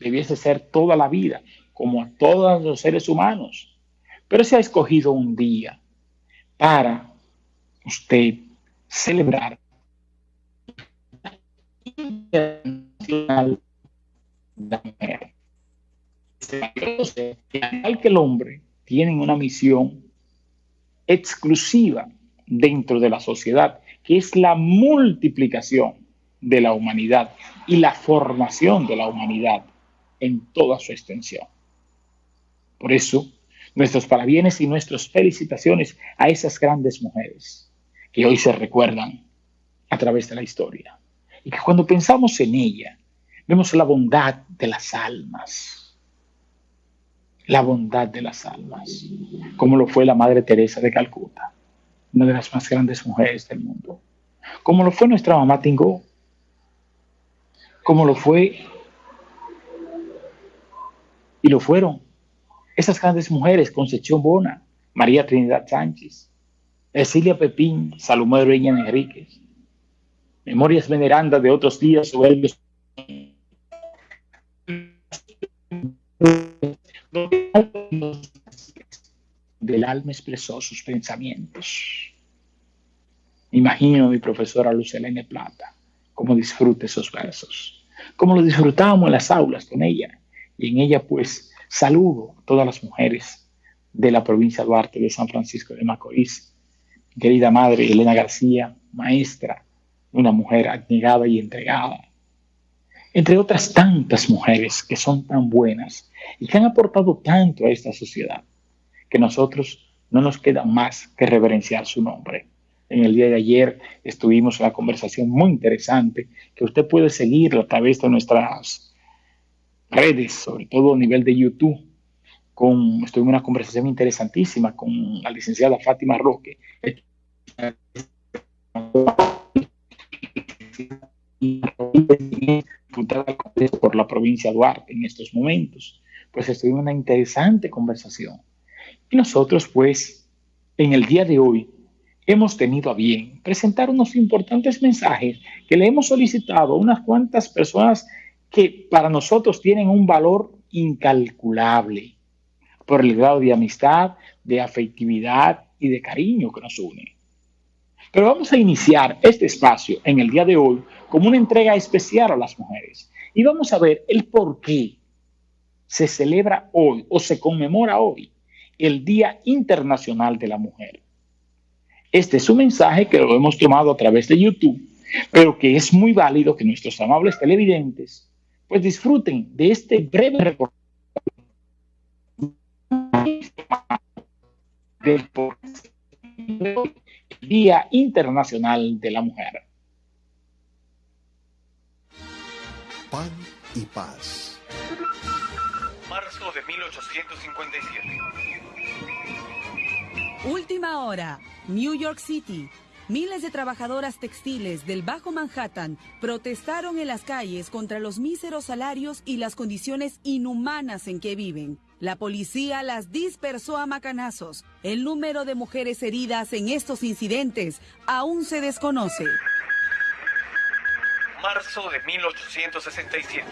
debiese ser toda la vida, como a todos los seres humanos. Pero se ha escogido un día para usted celebrar Internacional que el hombre tienen una misión exclusiva dentro de la sociedad, que es la multiplicación de la humanidad y la formación de la humanidad en toda su extensión. Por eso, nuestros parabienes y nuestras felicitaciones a esas grandes mujeres que hoy se recuerdan a través de la historia. Y que cuando pensamos en ella, vemos la bondad de las almas. La bondad de las almas, como lo fue la Madre Teresa de Calcuta, una de las más grandes mujeres del mundo. Como lo fue nuestra mamá Tingó, como lo fue y lo fueron. Esas grandes mujeres, Concepción Bona, María Trinidad Sánchez, Cecilia Pepín, Salomé Reña Enríquez, memorias venerandas de otros días soberbios del alma expresó sus pensamientos. Imagino a mi profesora Lucelene Plata, cómo disfrute esos versos, cómo lo disfrutábamos en las aulas con ella, y en ella pues saludo a todas las mujeres de la provincia de Duarte de San Francisco de Macorís, querida madre Elena García, maestra, una mujer abnegada y entregada, entre otras tantas mujeres que son tan buenas y que han aportado tanto a esta sociedad, que nosotros no nos queda más que reverenciar su nombre. En el día de ayer estuvimos en una conversación muy interesante que usted puede seguir a través de nuestras redes, sobre todo a nivel de YouTube. Con, estuve en una conversación interesantísima con la licenciada Fátima Roque por la provincia de Duarte en estos momentos. Pues estuve en una interesante conversación. Y nosotros, pues, en el día de hoy, hemos tenido a bien presentar unos importantes mensajes que le hemos solicitado a unas cuantas personas que para nosotros tienen un valor incalculable por el grado de amistad, de afectividad y de cariño que nos une. Pero vamos a iniciar este espacio en el día de hoy como una entrega especial a las mujeres. Y vamos a ver el por qué se celebra hoy o se conmemora hoy el Día Internacional de la Mujer. Este es un mensaje que lo hemos tomado a través de YouTube, pero que es muy válido que nuestros amables televidentes pues disfruten de este breve reportaje del Día Internacional de la Mujer. Pan y paz. Marzo de 1857. Última hora, New York City. Miles de trabajadoras textiles del Bajo Manhattan protestaron en las calles contra los míseros salarios y las condiciones inhumanas en que viven. La policía las dispersó a macanazos. El número de mujeres heridas en estos incidentes aún se desconoce marzo de 1867.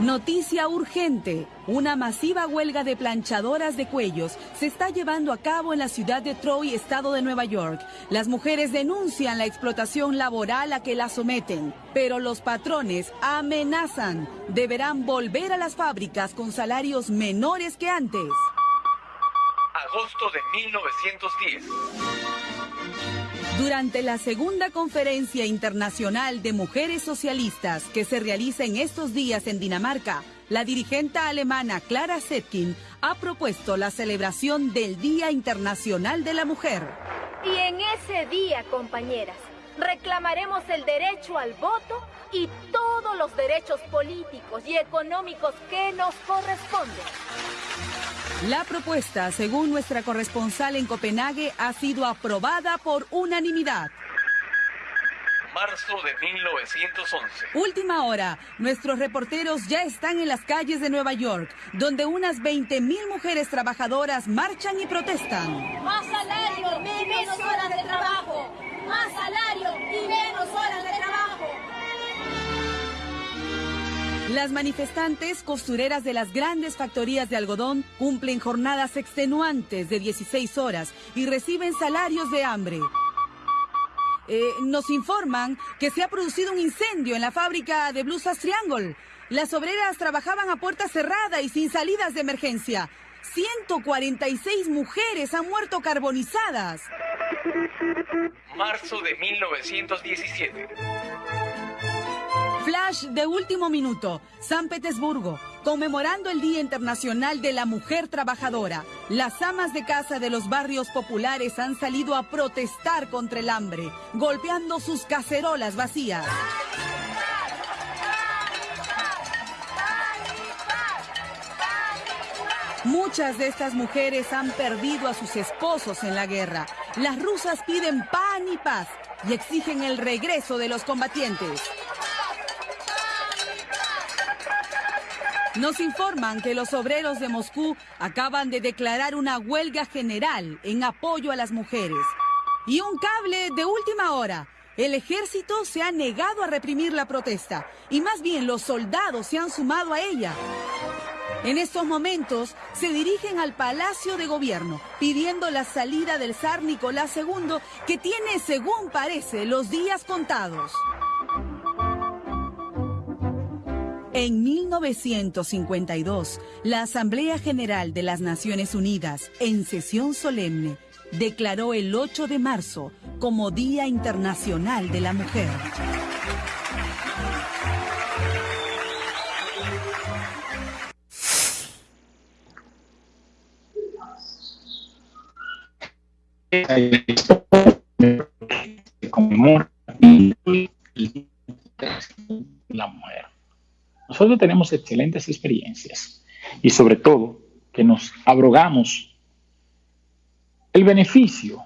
Noticia urgente. Una masiva huelga de planchadoras de cuellos se está llevando a cabo en la ciudad de Troy, estado de Nueva York. Las mujeres denuncian la explotación laboral a que las someten, pero los patrones amenazan. Deberán volver a las fábricas con salarios menores que antes. Agosto de 1910. Durante la segunda conferencia internacional de mujeres socialistas que se realiza en estos días en Dinamarca, la dirigente alemana Clara Zetkin ha propuesto la celebración del Día Internacional de la Mujer. Y en ese día, compañeras, reclamaremos el derecho al voto y todos los derechos políticos y económicos que nos corresponden. La propuesta, según nuestra corresponsal en Copenhague, ha sido aprobada por unanimidad. Marzo de 1911. Última hora. Nuestros reporteros ya están en las calles de Nueva York, donde unas 20.000 mujeres trabajadoras marchan y protestan. Más salario menos horas de trabajo. Las manifestantes costureras de las grandes factorías de algodón cumplen jornadas extenuantes de 16 horas y reciben salarios de hambre. Eh, nos informan que se ha producido un incendio en la fábrica de blusas Triangle. Las obreras trabajaban a puerta cerrada y sin salidas de emergencia. 146 mujeres han muerto carbonizadas. Marzo de 1917. Flash de último minuto, San Petersburgo, conmemorando el Día Internacional de la Mujer Trabajadora. Las amas de casa de los barrios populares han salido a protestar contra el hambre, golpeando sus cacerolas vacías. Muchas de estas mujeres han perdido a sus esposos en la guerra. Las rusas piden pan y paz y exigen el regreso de los combatientes. Nos informan que los obreros de Moscú acaban de declarar una huelga general en apoyo a las mujeres. Y un cable de última hora. El ejército se ha negado a reprimir la protesta y más bien los soldados se han sumado a ella. En estos momentos se dirigen al Palacio de Gobierno pidiendo la salida del zar Nicolás II que tiene, según parece, los días contados. En 1952, la Asamblea General de las Naciones Unidas, en sesión solemne, declaró el 8 de marzo como Día Internacional de la Mujer. Nosotros tenemos excelentes experiencias y sobre todo que nos abrogamos el beneficio